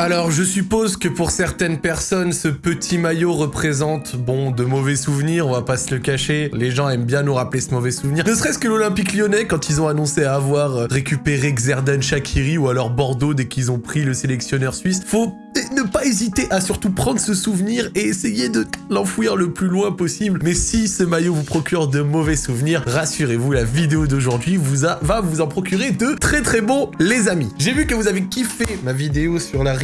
Alors je suppose que pour certaines personnes, ce petit maillot représente, bon, de mauvais souvenirs, on va pas se le cacher. Les gens aiment bien nous rappeler ce mauvais souvenir. Ne serait-ce que l'Olympique lyonnais, quand ils ont annoncé avoir euh, récupéré Xerdan Shakiri, ou alors Bordeaux dès qu'ils ont pris le sélectionneur suisse. Faut ne pas hésiter à surtout prendre ce souvenir et essayer de l'enfouir le plus loin possible. Mais si ce maillot vous procure de mauvais souvenirs, rassurez-vous, la vidéo d'aujourd'hui va vous en procurer de très très bons, les amis. J'ai vu que vous avez kiffé ma vidéo sur la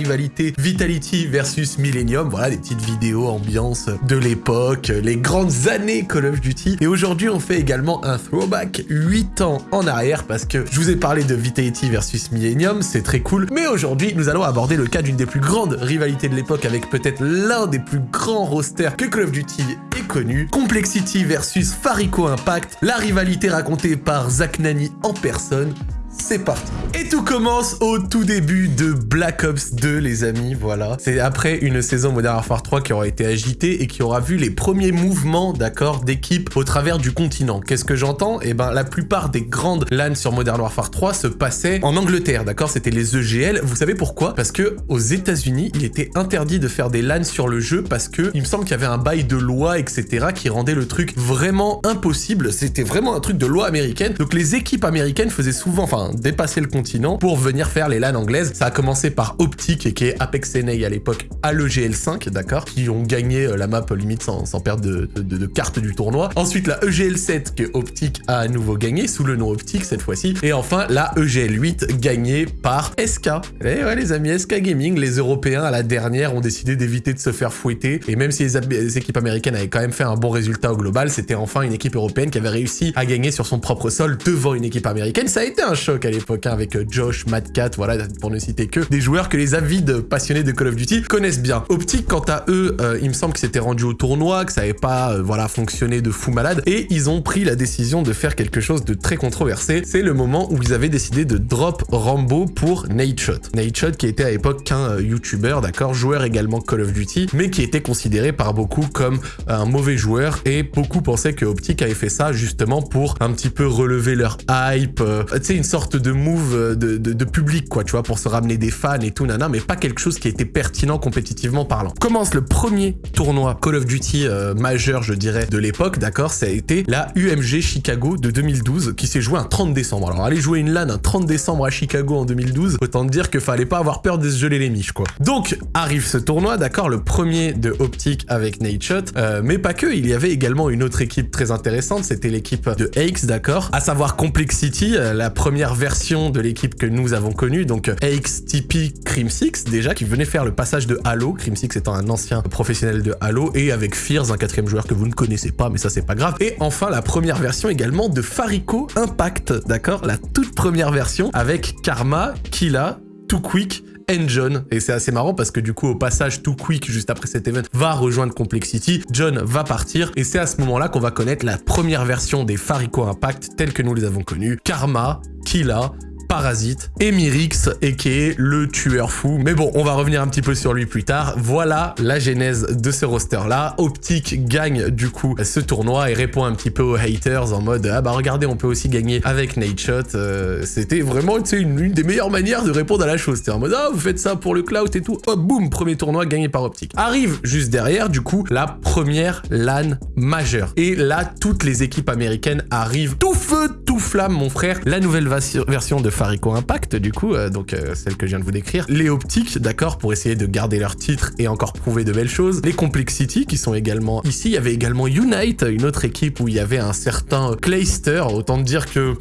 Vitality versus Millennium. Voilà, des petites vidéos ambiance de l'époque, les grandes années Call of Duty. Et aujourd'hui, on fait également un throwback 8 ans en arrière parce que je vous ai parlé de Vitality versus Millennium, c'est très cool. Mais aujourd'hui, nous allons aborder le cas d'une des plus grandes rivalité de l'époque avec peut-être l'un des plus grands rosters que Call of Duty ait connu. Complexity versus Farico Impact, la rivalité racontée par Zach Nani en personne c'est parti. Et tout commence au tout début de Black Ops 2, les amis, voilà. C'est après une saison Modern Warfare 3 qui aura été agitée et qui aura vu les premiers mouvements, d'accord, d'équipe au travers du continent. Qu'est-ce que j'entends? Eh ben, la plupart des grandes LAN sur Modern Warfare 3 se passaient en Angleterre, d'accord? C'était les EGL. Vous savez pourquoi? Parce que aux États-Unis, il était interdit de faire des LAN sur le jeu parce que il me semble qu'il y avait un bail de loi, etc., qui rendait le truc vraiment impossible. C'était vraiment un truc de loi américaine. Donc les équipes américaines faisaient souvent, enfin, dépasser le continent pour venir faire les LAN anglaises. Ça a commencé par Optic, qui est Apex NA à l'époque, à l'EGL5, d'accord Qui ont gagné euh, la map limite sans, perdre de, de, carte du tournoi. Ensuite, la EGL7, que Optic a à nouveau gagné, sous le nom Optic cette fois-ci. Et enfin, la EGL8, gagnée par SK. Et eh ouais, les amis, SK Gaming, les Européens, à la dernière, ont décidé d'éviter de se faire fouetter. Et même si les, équipes américaines avaient quand même fait un bon résultat au global, c'était enfin une équipe européenne qui avait réussi à gagner sur son propre sol devant une équipe américaine. Ça a été un choc à l'époque, hein, avec euh, Josh, Mad Cat, voilà, pour ne citer que des joueurs que les avides passionnés de Call of Duty connaissent bien. Optic, quant à eux, euh, il me semble que c'était rendu au tournoi, que ça n'avait pas, euh, voilà, fonctionné de fou malade, et ils ont pris la décision de faire quelque chose de très controversé. C'est le moment où ils avaient décidé de drop Rambo pour Nadeshot. Nadeshot qui était à l'époque qu'un YouTuber, d'accord, joueur également Call of Duty, mais qui était considéré par beaucoup comme un mauvais joueur, et beaucoup pensaient que Optic avait fait ça justement pour un petit peu relever leur hype, tu sais, une sorte de move euh, de, public, quoi, tu vois, pour se ramener des fans et tout, nana, mais pas quelque chose qui était pertinent compétitivement parlant. Commence le premier tournoi Call of Duty euh, majeur, je dirais, de l'époque, d'accord Ça a été la UMG Chicago de 2012, qui s'est jouée un 30 décembre. Alors, aller jouer une LAN un 30 décembre à Chicago en 2012, autant dire que fallait pas avoir peur de se geler les miches, quoi. Donc, arrive ce tournoi, d'accord Le premier de Optic avec Nate Shot, euh, mais pas que, il y avait également une autre équipe très intéressante, c'était l'équipe de Aix, d'accord À savoir Complexity, la première version de l'équipe que nous avons connue, donc AXTP Crim6 déjà, qui venait faire le passage de Halo, Crim6 étant un ancien professionnel de Halo, et avec Fears, un quatrième joueur que vous ne connaissez pas, mais ça c'est pas grave. Et enfin la première version également de Farico Impact, d'accord? La toute première version avec Karma, Killa, Too Quick, John. Et c'est assez marrant parce que du coup, au passage, Too Quick, juste après cet event, va rejoindre Complexity. John va partir. Et c'est à ce moment-là qu'on va connaître la première version des Farico Impact telles que nous les avons connues. Karma, Killa, Parasite, Emirix, et qui est le tueur fou. Mais bon, on va revenir un petit peu sur lui plus tard. Voilà la genèse de ce roster-là. Optic gagne du coup ce tournoi et répond un petit peu aux haters en mode « Ah bah regardez, on peut aussi gagner avec Nightshot. Euh, C'était vraiment une, une des meilleures manières de répondre à la chose. C'était en mode « Ah, vous faites ça pour le cloud et tout. » Hop, boum, premier tournoi gagné par Optic. Arrive juste derrière, du coup, la première LAN majeure. Et là, toutes les équipes américaines arrivent tout feu, tout flamme, mon frère. La nouvelle version de Farico Impact, du coup, euh, donc euh, celle que je viens de vous décrire. Les Optiques, d'accord, pour essayer de garder leur titre et encore prouver de belles choses. Les Complexity, qui sont également ici. Il y avait également Unite, une autre équipe où il y avait un certain Clayster, autant dire que...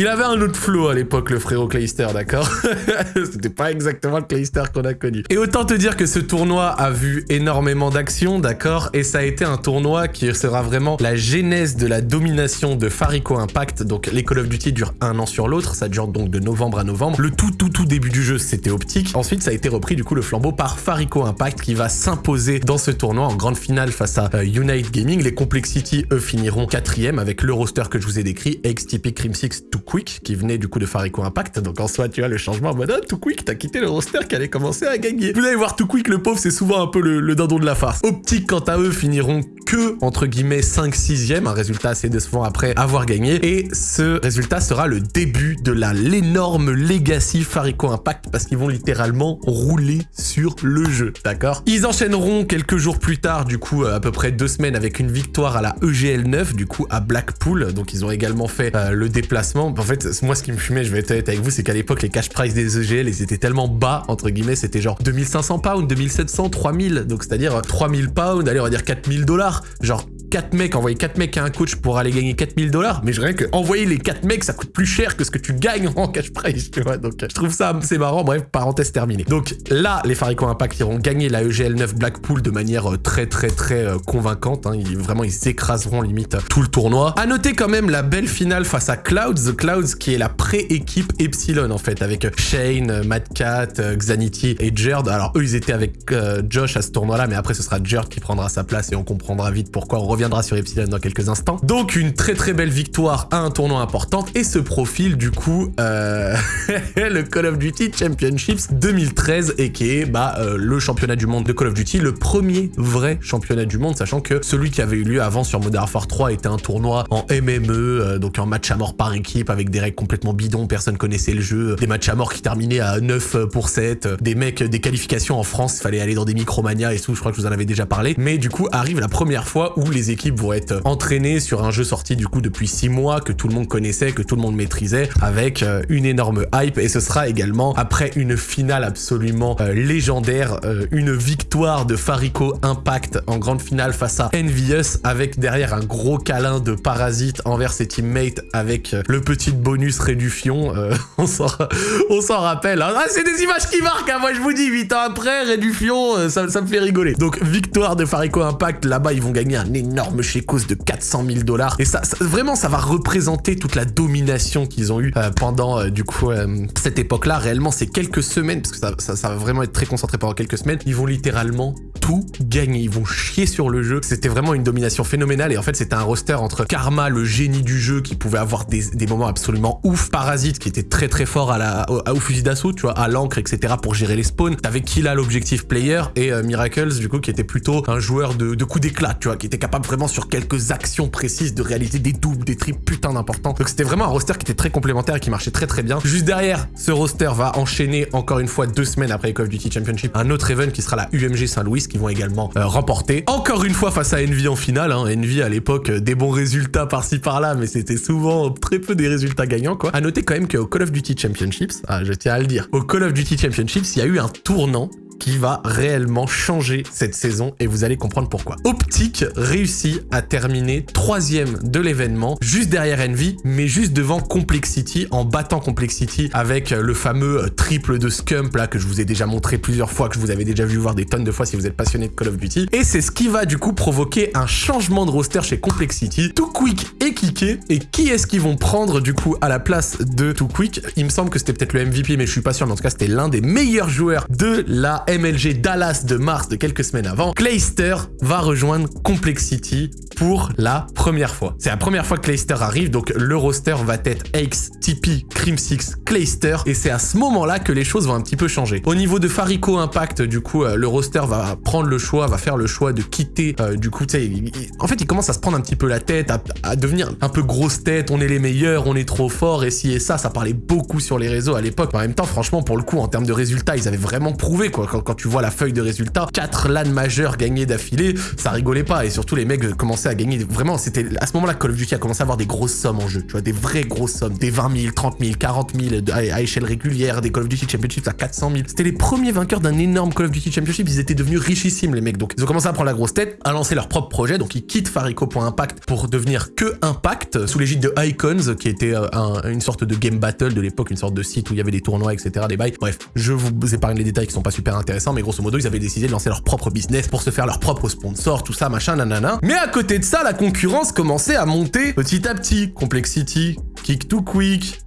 Il avait un autre flow à l'époque, le frérot Clayster, d'accord C'était pas exactement le Clayster qu'on a connu. Et autant te dire que ce tournoi a vu énormément d'actions, d'accord Et ça a été un tournoi qui sera vraiment la genèse de la domination de Farico Impact. Donc les Call of Duty durent un an sur l'autre, ça dure donc de novembre à novembre. Le tout tout tout début du jeu, c'était optique. Ensuite, ça a été repris du coup le flambeau par Farico Impact qui va s'imposer dans ce tournoi en grande finale face à euh, Unite Gaming. Les Complexity, eux, finiront quatrième avec le roster que je vous ai décrit, XTP Crim 6 tout Quick, qui venait du coup de Farico Impact. Donc en soi, tu vois, le changement en mode oh, Too Quick, t'as quitté le roster qui allait commencer à gagner. Vous allez voir, Too Quick, le pauvre, c'est souvent un peu le, le dindon de la farce. Optique, quant à eux, finiront que, entre guillemets, 5-6e, un résultat assez décevant après avoir gagné. Et ce résultat sera le début de la l'énorme legacy Farico Impact, parce qu'ils vont littéralement rouler sur le jeu, d'accord? Ils enchaîneront quelques jours plus tard, du coup, à peu près deux semaines, avec une victoire à la EGL 9, du coup, à Blackpool. Donc ils ont également fait euh, le déplacement. En fait, moi, ce qui me fumait, je vais être honnête avec vous, c'est qu'à l'époque, les cash price des EGL, ils étaient tellement bas, entre guillemets, c'était genre 2500 pounds, 2700, 3000. Donc c'est-à-dire 3000 pounds, allez, on va dire 4000 dollars. Genre 4 mecs, envoyer 4 mecs à un coach pour aller gagner 4000 dollars, mais je rien que envoyer les 4 mecs, ça coûte plus cher que ce que tu gagnes en cash price, tu vois. Donc je trouve ça c'est marrant. Bref, parenthèse terminée. Donc là, les Farico Impact iront gagner la EGL 9 Blackpool de manière euh, très très très euh, convaincante. Hein. Ils, vraiment, ils écraseront limite tout le tournoi. À noter quand même la belle finale face à Clouds, Clouds qui est la pré-équipe Epsilon en fait, avec Shane, Mad Cat, Xanity et Jerd. Alors eux, ils étaient avec euh, Josh à ce tournoi-là, mais après ce sera Jerd qui prendra sa place et on comprendra vite pourquoi. On reviendra sur Epsilon dans quelques instants. Donc une très très belle victoire à un tournoi important et ce profil du coup euh, le Call of Duty Championships 2013 et qui est bah, euh, le championnat du monde de Call of Duty, le premier vrai championnat du monde, sachant que celui qui avait eu lieu avant sur Modern Warfare 3 était un tournoi en MME, euh, donc en match à mort par équipe avec des règles complètement bidons, personne connaissait le jeu, des matchs à mort qui terminaient à 9 pour 7, des mecs, des qualifications en France, il fallait aller dans des micromania et tout, je crois que je vous en avais déjà parlé, mais du coup arrive la première fois où les équipes vont être entraîné sur un jeu sorti du coup depuis 6 mois, que tout le monde connaissait, que tout le monde maîtrisait, avec euh, une énorme hype. Et ce sera également, après une finale absolument euh, légendaire, euh, une victoire de Farico Impact en grande finale face à Envious, avec derrière un gros câlin de Parasite envers ses teammates, avec le petit bonus Rédufion. on s'en rappelle. Hein. Ah, c'est des images qui marquent, hein. moi je vous dis, 8 ans après, Rédufion, ça, ça me fait rigoler. Donc victoire de Farico Impact, là-bas ils vont gagner un énorme chécos de 400 000 dollars. Et ça, vraiment, ça va représenter toute la domination qu'ils ont eu euh, pendant, euh, du coup, euh, cette époque-là. Réellement, c'est quelques semaines, parce que ça, va vraiment être très concentré pendant quelques semaines. Ils vont littéralement tout gagner. Ils vont chier sur le jeu. C'était vraiment une domination phénoménale. Et en fait, c'était un roster entre Karma, le génie du jeu, qui pouvait avoir des, moments absolument ouf. Parasite, qui était très très fort à la, au, fusil d'assaut, tu vois, à l'encre, etc. pour gérer les spawns. T'avais Killa, l'objectif player, et Miracles, du coup, qui était plutôt un joueur de, de d'éclat, tu vois, qui était capable vraiment sur quelques actions précise de réaliser des doubles, des triples putain d'importants. Donc c'était vraiment un roster qui était très complémentaire et qui marchait très très bien. Juste derrière, ce roster va enchaîner encore une fois deux semaines après Call of Duty Championship un autre event qui sera la UMG Saint-Louis qui vont également euh, remporter. Encore une fois face à Envy en finale. Hein. Envy à l'époque, euh, des bons résultats par-ci par-là, mais c'était souvent très peu des résultats gagnants quoi. À noter quand même qu'au Call of Duty Championships, ah, je tiens à le dire, au Call of Duty Championships, il y a eu un tournant qui va réellement changer cette saison et vous allez comprendre pourquoi. Optic réussit à terminer troisième de l'événement, juste derrière Envy, mais juste devant Complexity, en battant Complexity avec le fameux triple de Scump là que je vous ai déjà montré plusieurs fois, que je vous avais déjà vu voir des tonnes de fois si vous êtes passionné de Call of Duty. Et c'est ce qui va du coup provoquer un changement de roster chez Complexity. Too Quick et Kike. Et qui est-ce qu'ils vont prendre du coup à la place de Too Quick? Il me semble que c'était peut-être le MVP, mais je suis pas sûr, mais en tout cas c'était l'un des meilleurs joueurs de la MLG Dallas de mars de quelques semaines avant, Clayster va rejoindre Complexity pour la première fois. C'est la première fois que Clayster arrive, donc le roster va être X, TP, Crim6, Clayster, et c'est à ce moment-là que les choses vont un petit peu changer. Au niveau de Farico Impact, du coup, euh, le roster va prendre le choix, va faire le choix de quitter, euh, du coup, tu sais, en fait, il commence à se prendre un petit peu la tête, à, devenir un peu grosse tête, on est les meilleurs, on est trop fort, et si et ça, ça parlait beaucoup sur les réseaux à l'époque. En même temps, franchement, pour le coup, en termes de résultats, ils avaient vraiment prouvé, quoi. Quand, tu vois la feuille de résultats. 4 LAN majeurs gagnés d'affilée, ça rigolait pas. Et surtout, les mecs commençaient à gagner. Vraiment, c'était à ce moment-là Call of Duty a commencé à avoir des grosses sommes en jeu. Tu vois, des vraies grosses sommes. Des 20 000, 30 000, 40 000 à, échelle régulière. Des Call of Duty Championships à 400 000. C'était les premiers vainqueurs d'un énorme Call of Duty Championship. Ils étaient devenus richissimes, les mecs. Donc, ils ont commencé à prendre la grosse tête, à lancer leur propre projet. Donc, ils quittent Farico.impact pour devenir que Impact sous l'égide de Icons, qui était euh, une sorte de game battle de l'époque, une sorte de site où il y avait des tournois, etc. Des bails. Bref, je vous épargne les détails qui sont pas super intéressants, mais grosso modo, ils avaient décidé de lancer leur propre business pour se faire leur propre sponsor, tout ça, machin, nanana. Mais à côté de ça, la concurrence commençait à monter petit à petit. Complexity, Kick to Quick,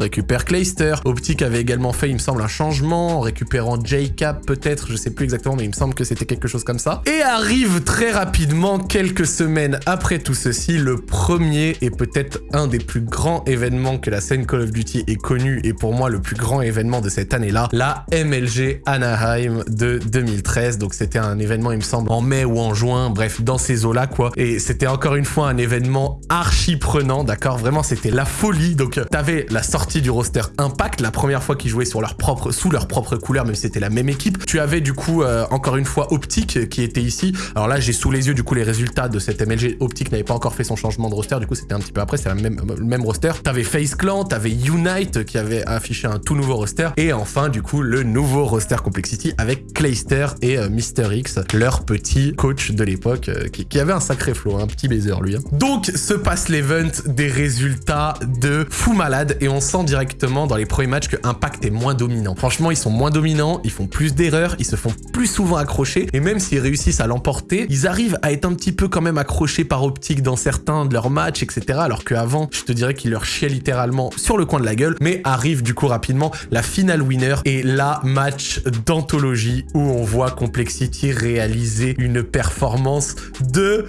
récupère Clayster. Optic avait également fait, il me semble, un changement en récupérant J-Cap peut-être, je sais plus exactement, mais il me semble que c'était quelque chose comme ça. Et arrive très rapidement, quelques semaines après tout ceci, le premier et peut-être un des plus grands événements que la scène Call of Duty ait connu, et pour moi le plus grand événement de cette année-là, la MLG Anaheim de 2013. Donc c'était un événement, il me semble, en mai ou en juin, bref, dans ces eaux-là, quoi. Et c'était encore une fois un événement archi prenant, d'accord? Vraiment, c'était la folie. Donc t'avais la sortie du roster Impact, la première fois qu'ils jouaient sur leur propre, sous leur propre couleur, si c'était la même équipe. Tu avais du coup, euh, encore une fois, Optic qui était ici. Alors là, j'ai sous les yeux du coup les résultats de cette MLG. Optic n'avait pas encore fait son changement de roster, du coup c'était un petit peu après, c'est le même roster. T'avais Face Clan, t'avais Unite qui avait affiché un tout nouveau roster. Et enfin, du coup, le nouveau roster Complexity avec Clayster et euh, Mister X, leur petit coach de l'époque, euh, qui, avait un sacré flow, un petit baiser lui. Hein. Donc se passe l'event des résultats de fou malade et on directement dans les premiers matchs que Impact est moins dominant. Franchement, ils sont moins dominants, ils font plus d'erreurs, ils se font plus souvent accrocher et même s'ils réussissent à l'emporter, ils arrivent à être un petit peu quand même accrochés par optique dans certains de leurs matchs, etc. Alors qu'avant, je te dirais qu'ils leur chiaient littéralement sur le coin de la gueule, mais arrive du coup rapidement la finale winner et la match d'anthologie où on voit Complexity réaliser une performance de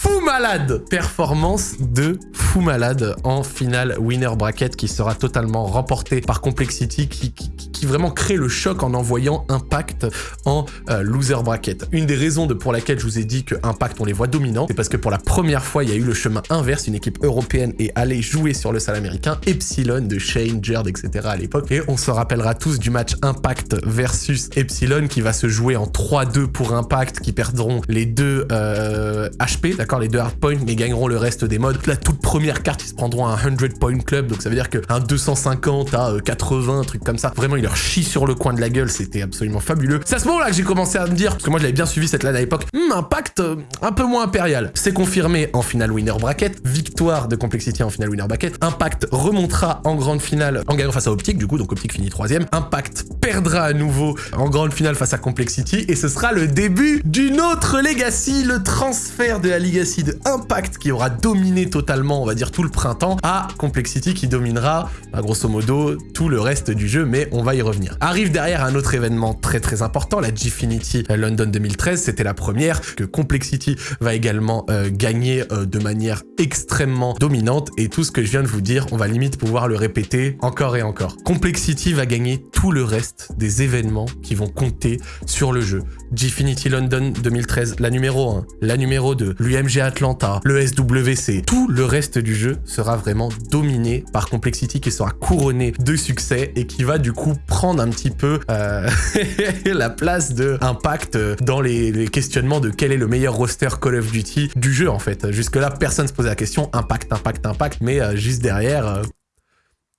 fou malade Performance de fou malade en finale winner bracket qui sera totalement remporté par Complexity qui, qui, vraiment crée le choc en envoyant Impact en euh, loser bracket. Une des raisons de, pour laquelle je vous ai dit que Impact on les voit dominants, c'est parce que pour la première fois il y a eu le chemin inverse, une équipe européenne est allée jouer sur le sol américain, Epsilon de Shane, Jerd, etc. à l'époque, et on se rappellera tous du match Impact versus Epsilon qui va se jouer en 3-2 pour Impact, qui perdront les deux euh, HP, d'accord? Les deux hardpoints, mais gagneront le reste des modes. La toute première carte, ils se prendront un 100 point club, donc ça veut dire qu'un 250 à 80, euh, un truc comme ça. Vraiment, il leur chie sur le coin de la gueule, c'était absolument fabuleux. C'est à ce moment-là que j'ai commencé à me dire, parce que moi je l'avais bien suivi cette LAN à l'époque, hmm, impact euh, un peu moins impérial. C'est confirmé en finale winner bracket, victoire de Complexity en finale winner bracket. Impact remontera en grande finale en gagnant face à Optic, du coup, donc Optic finit troisième. Impact perdra à nouveau en grande finale face à Complexity, et ce sera le début d'une autre legacy, le transfert de la Liga de Impact qui aura dominé totalement, on va dire, tout le printemps, à Complexity qui dominera, bah, grosso modo, tout le reste du jeu, mais on va y revenir. Arrive derrière un autre événement très très important, la Gfinity London 2013, c'était la première, que Complexity va également euh, gagner euh, de manière extrêmement dominante, et tout ce que je viens de vous dire, on va limite pouvoir le répéter encore et encore. Complexity va gagner tout le reste des événements qui vont compter sur le jeu. Gfinity London 2013, la numéro 1, la numéro 2, l'UMG Atlanta, le SWC, tout le reste du jeu sera vraiment dominé par Complexity qui sera couronné de succès et qui va du coup prendre un petit peu euh, la place de Impact dans les, questionnements de quel est le meilleur roster Call of Duty du jeu en fait. Jusque là, personne se posait la question Impact, Impact, Impact, mais euh, juste derrière, euh,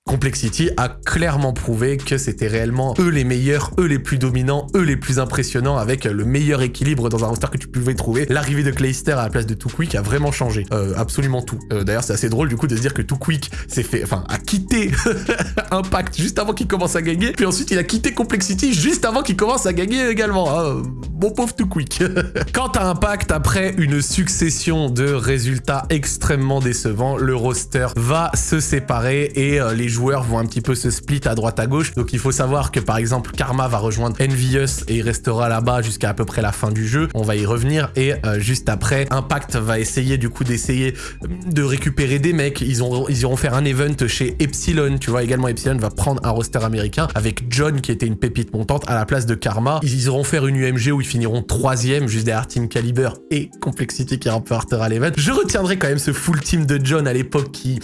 Complexity a clairement prouvé que c'était réellement eux les meilleurs, eux les plus dominants, eux les plus impressionnants avec le meilleur équilibre dans un roster que tu pouvais trouver. L'arrivée de Clayster à la place de Too Quick a vraiment changé, euh, absolument tout. Euh, d'ailleurs c'est assez drôle du coup de se dire que Too Quick s'est fait, enfin a quitté Impact juste avant qu'il commence à gagner, puis ensuite il a quitté Complexity juste avant qu'il commence à gagner également. Hein. Pauvre Too Quick. Quant à Impact, après une succession de résultats extrêmement décevants, le roster va se séparer et euh, les joueurs vont un petit peu se split à droite à gauche. Donc il faut savoir que par exemple Karma va rejoindre Envious et il restera là-bas jusqu'à à peu près la fin du jeu. On va y revenir et euh, juste après Impact va essayer du coup d'essayer de récupérer des mecs. Ils, ont, ils iront faire un event chez Epsilon. Tu vois également Epsilon va prendre un roster américain avec John qui était une pépite montante à la place de Karma. Ils iront faire une UMG où ils finiront troisième juste derrière Team Caliber et Complexity qui remportera l'event. Je retiendrai quand même ce full team de John à l'époque qui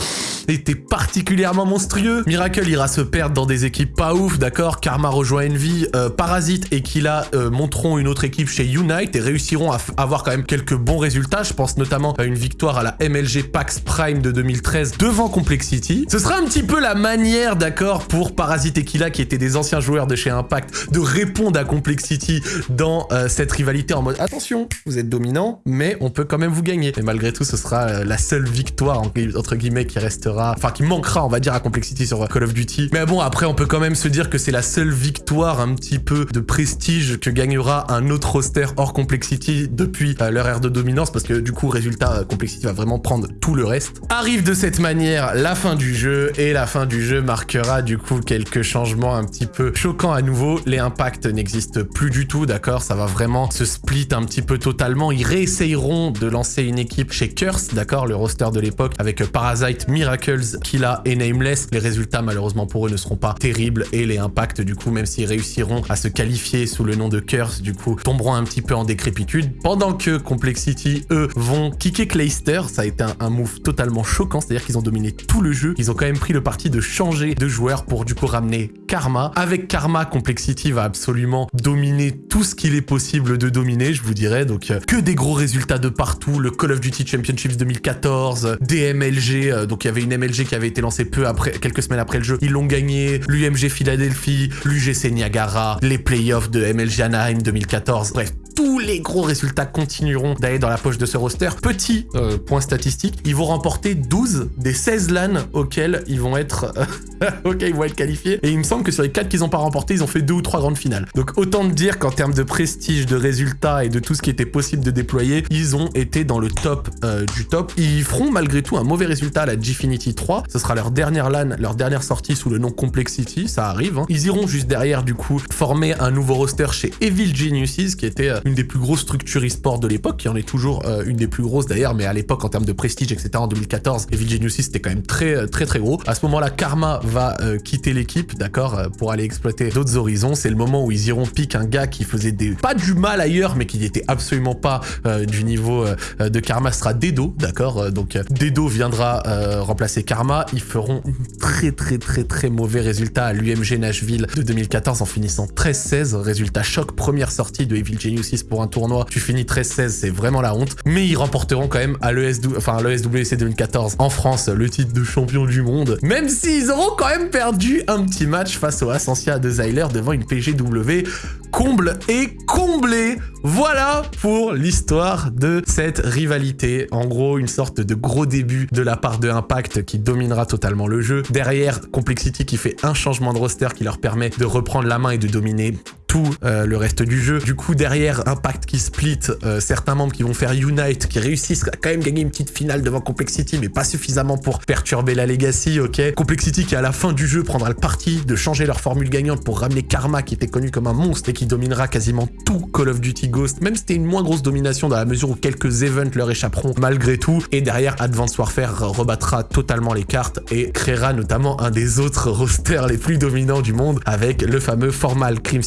était particulièrement monstrueux. Miracle ira se perdre dans des équipes pas ouf, d'accord Karma rejoint Envy, euh, Parasite et Killa euh, monteront une autre équipe chez Unite et réussiront à avoir quand même quelques bons résultats. Je pense notamment à une victoire à la MLG PAX Prime de 2013 devant Complexity. Ce sera un petit peu la manière, d'accord, pour Parasite et Killa, qui étaient des anciens joueurs de chez Impact, de répondre à Complexity dans euh, cette rivalité en mode « Attention, vous êtes dominant, mais on peut quand même vous gagner. » Et malgré tout, ce sera la seule victoire, entre guillemets, qui restera enfin qui manquera, on va dire, à Complexity Complexity sur Call of Duty. Mais bon, après, on peut quand même se dire que c'est la seule victoire un petit peu de prestige que gagnera un autre roster hors Complexity depuis euh, leur ère de dominance, parce que du coup, résultat, Complexity va vraiment prendre tout le reste. Arrive de cette manière la fin du jeu, et la fin du jeu marquera du coup quelques changements un petit peu choquants à nouveau. Les impacts n'existent plus du tout, d'accord? Ça va vraiment se split un petit peu totalement. Ils réessayeront de lancer une équipe chez Curse, d'accord? Le roster de l'époque, avec Parasite, Miracles, Killa et Nameless. Les résultats, malheureusement pour eux, ne seront pas terribles, et les impacts, du coup, même s'ils réussiront à se qualifier sous le nom de Curse, du coup, tomberont un petit peu en décrépitude. Pendant que Complexity, eux, vont kicker Clayster. Ça a été un, move totalement choquant, c'est-à-dire qu'ils ont dominé tout le jeu. Ils ont quand même pris le parti de changer de joueur pour du coup ramener Karma. Avec Karma, Complexity va absolument dominer tout ce qu'il est possible de dominer, je vous dirais. Donc euh, que des gros résultats de partout. Le Call of Duty Championships 2014, des MLG. Euh, donc il y avait une MLG qui avait été lancée peu après, quelques semaines après le jeu. Ils l'ont gagné. L'UMG Philadelphie, l'UGC Niagara, les playoffs de MLG Anaheim 2014. Bref, tous les gros résultats continueront d'aller dans la poche de ce roster. Petit euh, point statistique, ils vont remporter 12 des 16 LAN auxquels ils vont être ok, ils vont être qualifiés. Et il me semble que sur les 4 qu'ils n'ont pas remporté, ils ont fait deux ou trois grandes finales. Donc autant de dire qu'en termes de prestige, de résultats et de tout ce qui était possible de déployer, ils ont été dans le top euh, du top. Ils feront malgré tout un mauvais résultat à la Gfinity 3. Ce sera leur dernière LAN, leur dernière sortie sous le nom Complexity, ça arrive. Hein. Ils iront juste derrière du coup former un nouveau roster chez Evil Geniuses, qui était euh, une des plus grosses structures e-sport de l'époque, qui en est toujours euh, une des plus grosses d'ailleurs, mais à l'époque en termes de prestige, etc. en 2014, Evil Geniuses c'était quand même très très très gros. À ce moment-là, Karma va euh, quitter l'équipe, d'accord, pour aller exploiter d'autres horizons. C'est le moment où ils iront piquer un gars qui faisait des pas du mal ailleurs, mais qui n'était absolument pas du niveau de Karma, ce sera Dedo, d'accord. donc Dedo viendra remplacer Karma. Ils feront très très très très mauvais résultat à l'UMG Nashville de 2014 en finissant 13-16. Résultat choc, première sortie de Evil Geniuses pour un tournoi, tu finis 13-16, c'est vraiment la honte. Mais ils remporteront quand même à l'ESW, enfin l'ESWC 2014 en France le titre de champion du monde, même s'ils auront quand même perdu un petit match face au Ascensia de Zyler devant une PGW comble et comblé. Voilà pour l'histoire de cette rivalité. En gros, une sorte de gros début de la part de Impact qui dominera totalement le jeu. Derrière, Complexity qui fait un changement de roster qui leur permet de reprendre la main et de dominer tout euh, le reste du jeu. Du coup, derrière, Impact qui split, euh, certains membres qui vont faire Unite, qui réussissent à quand même gagner une petite finale devant Complexity, mais pas suffisamment pour perturber la Legacy, ok Complexity qui, à la fin du jeu, prendra le parti de changer leur formule gagnante pour ramener Karma, qui était connu comme un monstre et qui dominera quasiment tout Call of Duty Ghost, même si c'était une moins grosse domination dans la mesure où quelques events leur échapperont malgré tout. Et derrière, Advanced Warfare rebattra totalement les cartes et créera notamment un des autres rosters les plus dominants du monde avec le fameux Formal Crim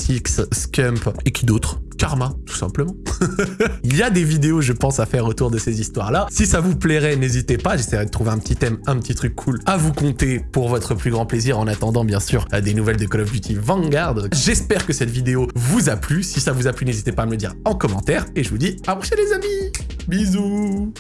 Scump et qui d'autre? Karma, tout simplement. Il y a des vidéos, je pense, à faire autour de ces histoires-là. Si ça vous plairait, n'hésitez pas, j'essaierai de trouver un petit thème, un petit truc cool à vous compter pour votre plus grand plaisir, en attendant, bien sûr, des nouvelles de Call of Duty Vanguard. J'espère que cette vidéo vous a plu. Si ça vous a plu, n'hésitez pas à me le dire en commentaire. Et je vous dis à la prochaine, les amis Bisous